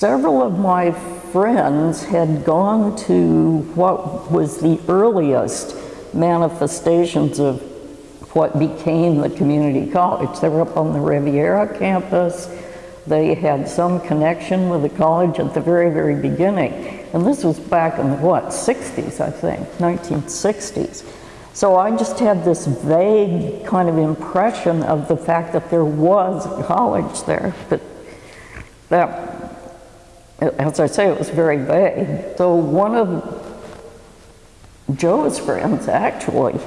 several of my friends had gone to what was the earliest manifestations of what became the community college. They were up on the Riviera campus. They had some connection with the college at the very, very beginning. And this was back in the, what, 60s, I think, 1960s. So I just had this vague kind of impression of the fact that there was a college there. But that, as I say, it was very vague. So one of Joe's friends actually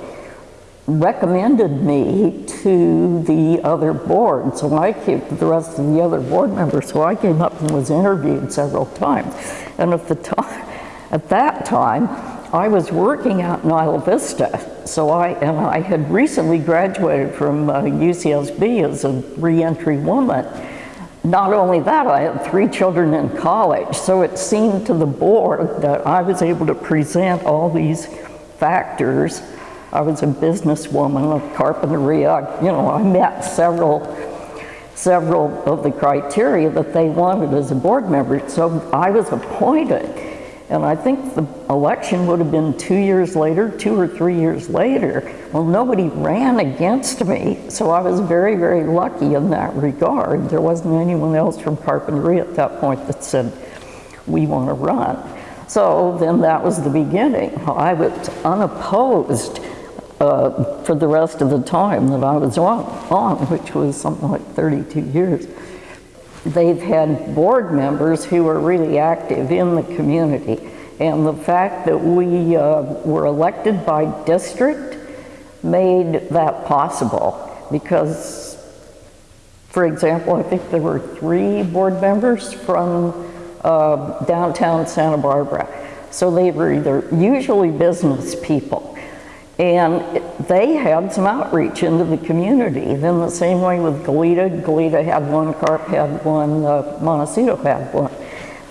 recommended me to the other board. So I came to the rest of the other board members. So I came up and was interviewed several times. And at the time, at that time, I was working out in Isla Vista. So I, and I had recently graduated from uh, UCSB as a reentry woman. Not only that, I had three children in college. So it seemed to the board that I was able to present all these factors I was a businesswoman of Carpinteria. I, you know, I met several, several of the criteria that they wanted as a board member. So I was appointed. And I think the election would have been two years later, two or three years later. Well, nobody ran against me, so I was very, very lucky in that regard. There wasn't anyone else from Carpinteria at that point that said, we want to run. So then that was the beginning. I was unopposed uh, for the rest of the time that I was on, on, which was something like 32 years. They've had board members who are really active in the community. And the fact that we uh, were elected by district made that possible because, for example, I think there were three board members from uh, downtown Santa Barbara. So they were either usually business people and they had some outreach into the community. Then the same way with Goleta, Goleta had one, Carp had one, uh, Montecito had one.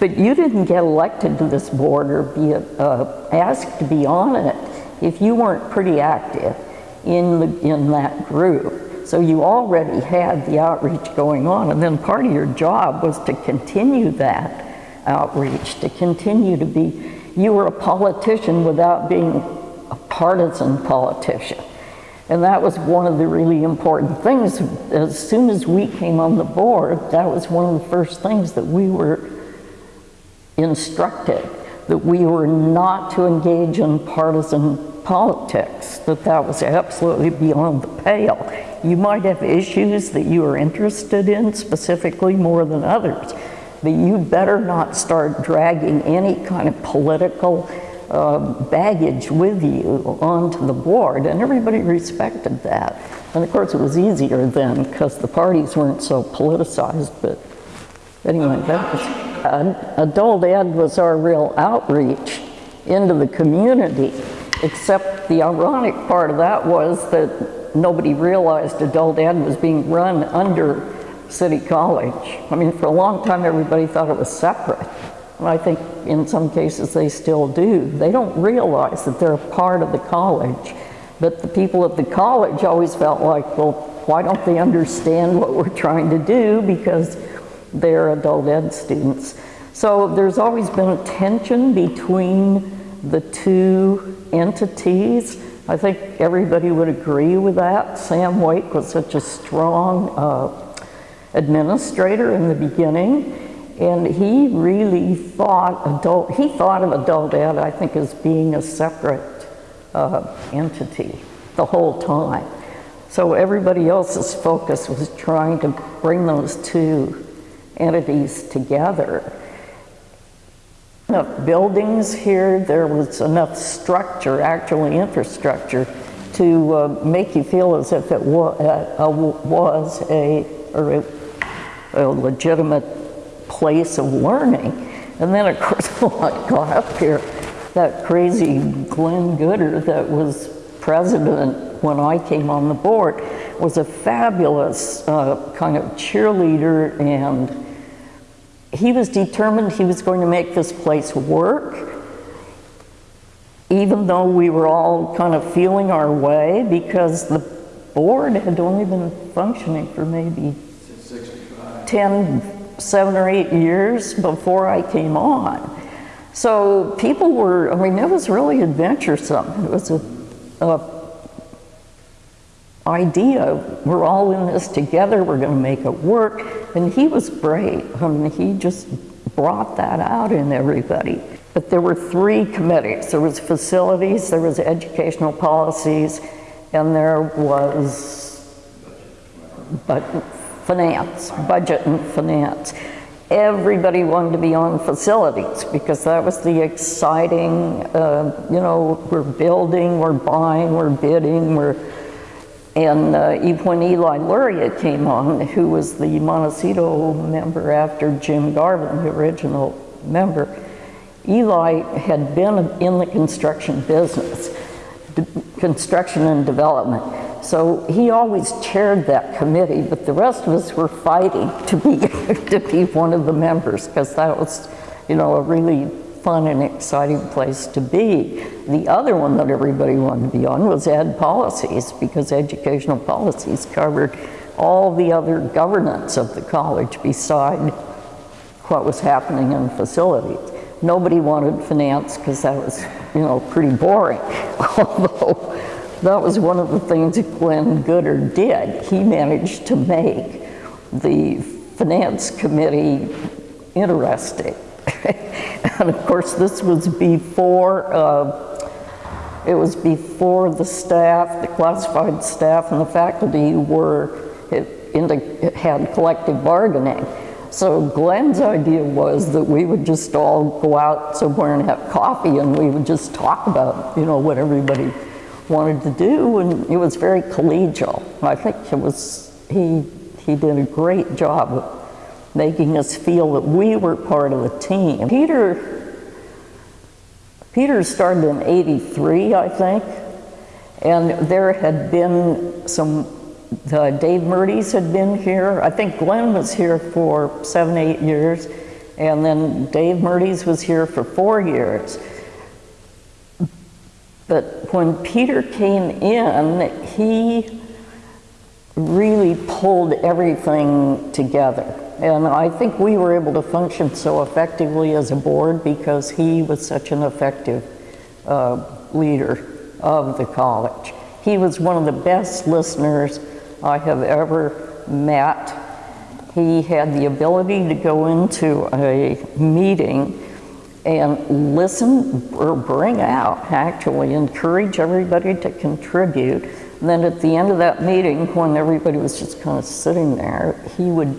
But you didn't get elected to this board or be uh, asked to be on it if you weren't pretty active in, the, in that group. So you already had the outreach going on and then part of your job was to continue that outreach, to continue to be, you were a politician without being partisan politician. And that was one of the really important things. As soon as we came on the board, that was one of the first things that we were instructed, that we were not to engage in partisan politics, that that was absolutely beyond the pale. You might have issues that you are interested in specifically more than others, but you better not start dragging any kind of political uh, baggage with you onto the board, and everybody respected that. And of course, it was easier then because the parties weren't so politicized. But anyway, that was uh, adult ed was our real outreach into the community. Except the ironic part of that was that nobody realized adult ed was being run under City College. I mean, for a long time, everybody thought it was separate. I think in some cases they still do. They don't realize that they're a part of the college. But the people at the college always felt like, well, why don't they understand what we're trying to do because they're adult ed students. So there's always been a tension between the two entities. I think everybody would agree with that. Sam Wake was such a strong uh, administrator in the beginning. And he really thought adult, he thought of adult ed, I think, as being a separate uh, entity the whole time. So everybody else's focus was trying to bring those two entities together. Enough buildings here, there was enough structure, actually infrastructure, to uh, make you feel as if it wa uh, was a, or a, a legitimate place of learning. And then of course when I got up here, that crazy Glenn Gooder that was president when I came on the board was a fabulous uh, kind of cheerleader and he was determined he was going to make this place work even though we were all kind of feeling our way because the board had only been functioning for maybe 10 seven or eight years before I came on. So people were, I mean, it was really adventuresome. It was a, a idea, we're all in this together, we're gonna make it work. And he was great. I mean, he just brought that out in everybody. But there were three committees. There was facilities, there was educational policies, and there was but finance, budget and finance. Everybody wanted to be on facilities because that was the exciting, uh, you know, we're building, we're buying, we're bidding, we're, and uh, when Eli Luria came on, who was the Montecito member after Jim Garvin, the original member, Eli had been in the construction business, construction and development. So he always chaired that committee, but the rest of us were fighting to be, to be one of the members because that was, you know, a really fun and exciting place to be. The other one that everybody wanted to be on was ed policies because educational policies covered all the other governance of the college beside what was happening in facilities. Nobody wanted finance because that was, you know, pretty boring. Although that was one of the things Glenn Gooder did. He managed to make the finance committee interesting. and of course, this was before, uh, it was before the staff, the classified staff and the faculty were, had collective bargaining. So Glenn's idea was that we would just all go out somewhere and have coffee and we would just talk about, you know, what everybody wanted to do and it was very collegial. I think it was, he, he did a great job of making us feel that we were part of the team. Peter, Peter started in 83, I think, and there had been some the Dave Mertes had been here. I think Glenn was here for seven, eight years, and then Dave Mertes was here for four years. But when Peter came in, he really pulled everything together. And I think we were able to function so effectively as a board because he was such an effective uh, leader of the college. He was one of the best listeners I have ever met. He had the ability to go into a meeting and listen or bring out, actually, encourage everybody to contribute. And then at the end of that meeting, when everybody was just kind of sitting there, he would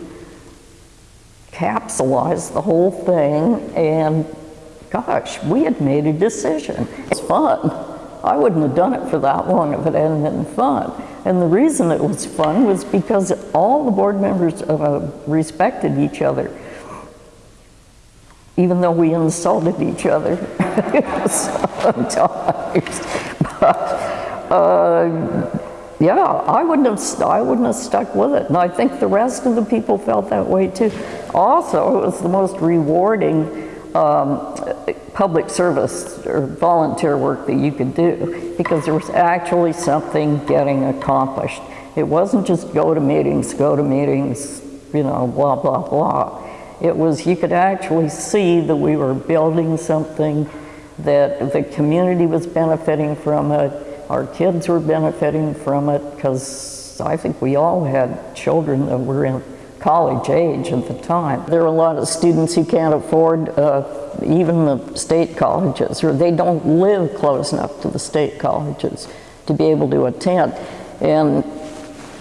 capsulize the whole thing and gosh, we had made a decision. It's fun. I wouldn't have done it for that long if it hadn't been fun. And the reason it was fun was because all the board members uh, respected each other, even though we insulted each other sometimes. But uh, yeah, I wouldn't have I wouldn't have stuck with it, and I think the rest of the people felt that way too. Also, it was the most rewarding um, public service or volunteer work that you could do because there was actually something getting accomplished. It wasn't just go to meetings, go to meetings, you know, blah, blah, blah. It was, you could actually see that we were building something that the community was benefiting from it, our kids were benefiting from it because I think we all had children that were in college age at the time. There are a lot of students who can't afford uh, even the state colleges, or they don't live close enough to the state colleges to be able to attend. And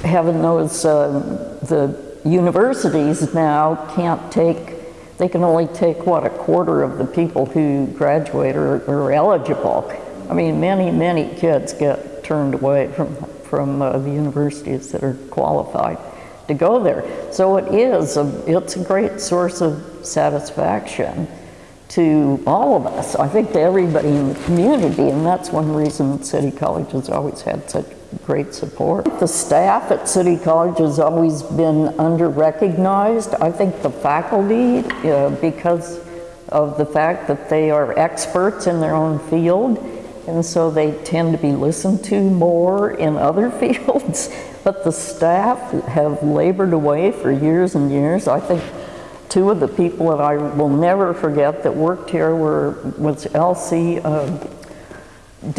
heaven knows uh, the universities now can't take, they can only take, what, a quarter of the people who graduate or are eligible. I mean, many, many kids get turned away from, from uh, the universities that are qualified to go there. So it is, a, it's a great source of satisfaction to all of us. I think to everybody in the community, and that's one reason City College has always had such great support. The staff at City College has always been under-recognized. I think the faculty, uh, because of the fact that they are experts in their own field, and so they tend to be listened to more in other fields. But the staff have labored away for years and years. I think two of the people that I will never forget that worked here were, was Elsie, uh,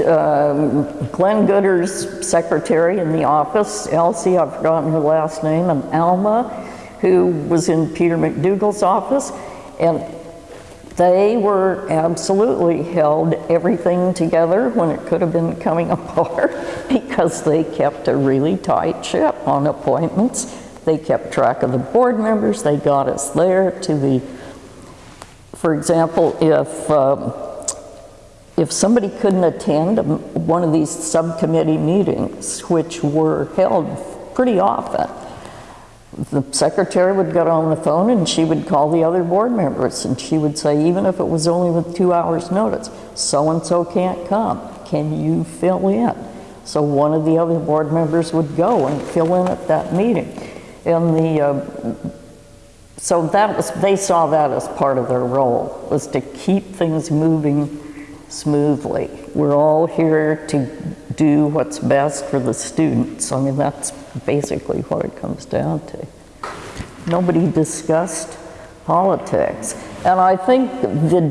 um, Glenn Gooder's secretary in the office, Elsie, I've forgotten her last name, and Alma, who was in Peter MacDougall's office. And they were absolutely held everything together when it could have been coming apart because they kept a really tight ship on appointments. They kept track of the board members, they got us there to the, for example, if, um, if somebody couldn't attend one of these subcommittee meetings, which were held pretty often, the secretary would get on the phone and she would call the other board members and she would say, even if it was only with two hours notice, so-and-so can't come, can you fill in? So one of the other board members would go and fill in at that meeting. And the, uh, so that was, they saw that as part of their role, was to keep things moving smoothly. We're all here to do what's best for the students. I mean, that's basically what it comes down to. Nobody discussed politics. And I think the,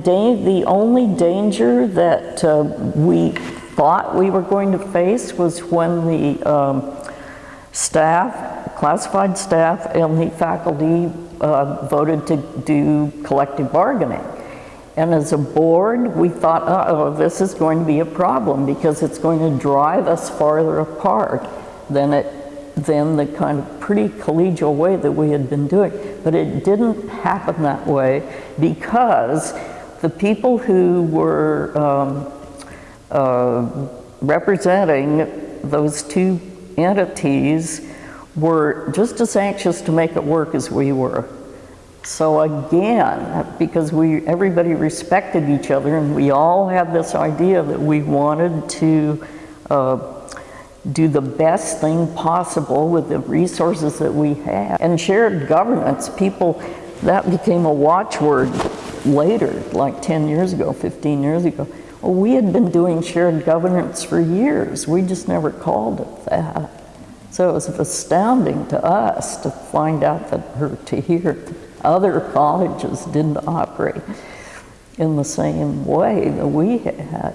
the only danger that uh, we thought we were going to face was when the um, staff, classified staff, and the faculty uh, voted to do collective bargaining. And as a board, we thought, uh-oh, this is going to be a problem because it's going to drive us farther apart than it than the kind of pretty collegial way that we had been doing. But it didn't happen that way because the people who were um, uh, representing those two entities were just as anxious to make it work as we were. So again, because we, everybody respected each other and we all had this idea that we wanted to uh, do the best thing possible with the resources that we had. And shared governance, people, that became a watchword later, like 10 years ago, 15 years ago. Well, we had been doing shared governance for years. We just never called it that. So it was astounding to us to find out that, or to hear other colleges didn't operate in the same way that we had.